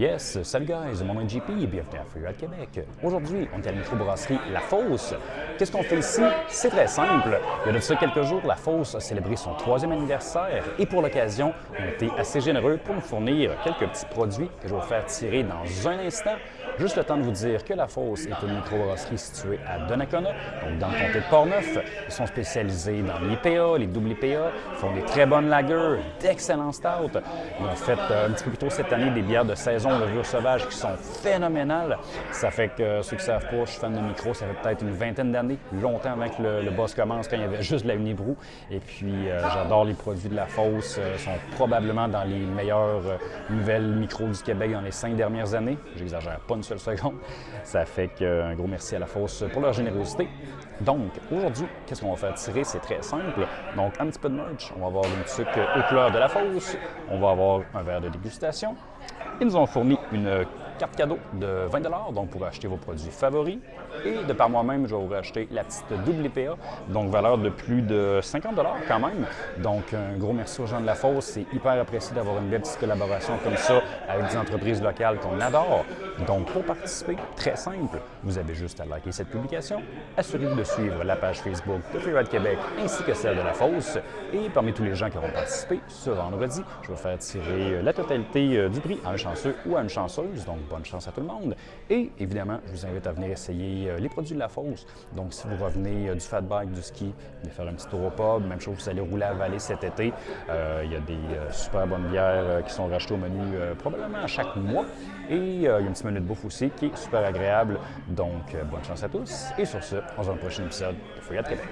Yes, salut guys, mon nom est JP bienvenue à Freeride Québec. Aujourd'hui, on est à la microbrasserie La Fosse. Qu'est-ce qu'on fait ici? C'est très simple. Il y a de ça quelques jours, La Fosse a célébré son troisième anniversaire et pour l'occasion, on a été assez généreux pour nous fournir quelques petits produits que je vais vous faire tirer dans un instant. Juste le temps de vous dire que La Fosse est une microbrasserie située à Donnacona, donc dans le comté de Portneuf. Ils sont spécialisés dans l'IPA, les double IPA, font des très bonnes lagers, d'excellents stouts. Ils ont fait euh, un petit peu plus tôt cette année des bières de saison levure sauvage qui sont phénoménales. Ça fait que euh, ceux qui savent pas, je suis fan de micro, ça fait peut-être une vingtaine d'années, longtemps avant que le, boss commence, quand il y avait juste la Unibrou. Et puis, euh, j'adore les produits de la Fosse. Ils sont probablement dans les meilleures nouvelles micros du Québec dans les cinq dernières années. J'exagère pas une seule seconde. Ça fait qu'un gros merci à la Fosse pour leur générosité. Donc, aujourd'hui, qu'est-ce qu'on va faire tirer? C'est très simple. Donc, un petit peu de merch. On va avoir une sucre aux couleurs de la Fosse. On va avoir un verre de dégustation. Ils nous ont fourni une carte cadeau de 20 donc pour acheter vos produits favoris. Et de par moi-même, je vais vous racheter la petite double donc valeur de plus de 50 quand même. Donc un gros merci aux gens de la Fosse. C'est hyper apprécié d'avoir une belle petite collaboration comme ça avec des entreprises locales qu'on adore. Donc pour participer, très simple, vous avez juste à liker cette publication. Assurez-vous de suivre la page Facebook de Freeride Québec ainsi que celle de la Fosse. Et parmi tous les gens qui auront participé, ce vendredi, je vais faire tirer la totalité euh, du prix à un chanceux ou à une chanceuse. Donc bonne chance à tout le monde. Et évidemment, je vous invite à venir essayer euh, les produits de la fosse. Donc, si vous revenez euh, du fat bike, du ski, venez faire un petit tour au pub. Même chose, vous allez rouler à Vallée cet été. Euh, il y a des super bonnes bières qui sont rachetées au menu probablement à chaque mois. Et il y a un petit menu de bouffe aussi qui est super agréable. Donc, bonne chance à tous. Et sur ce, on se voit dans le prochain épisode de Fouillade Québec.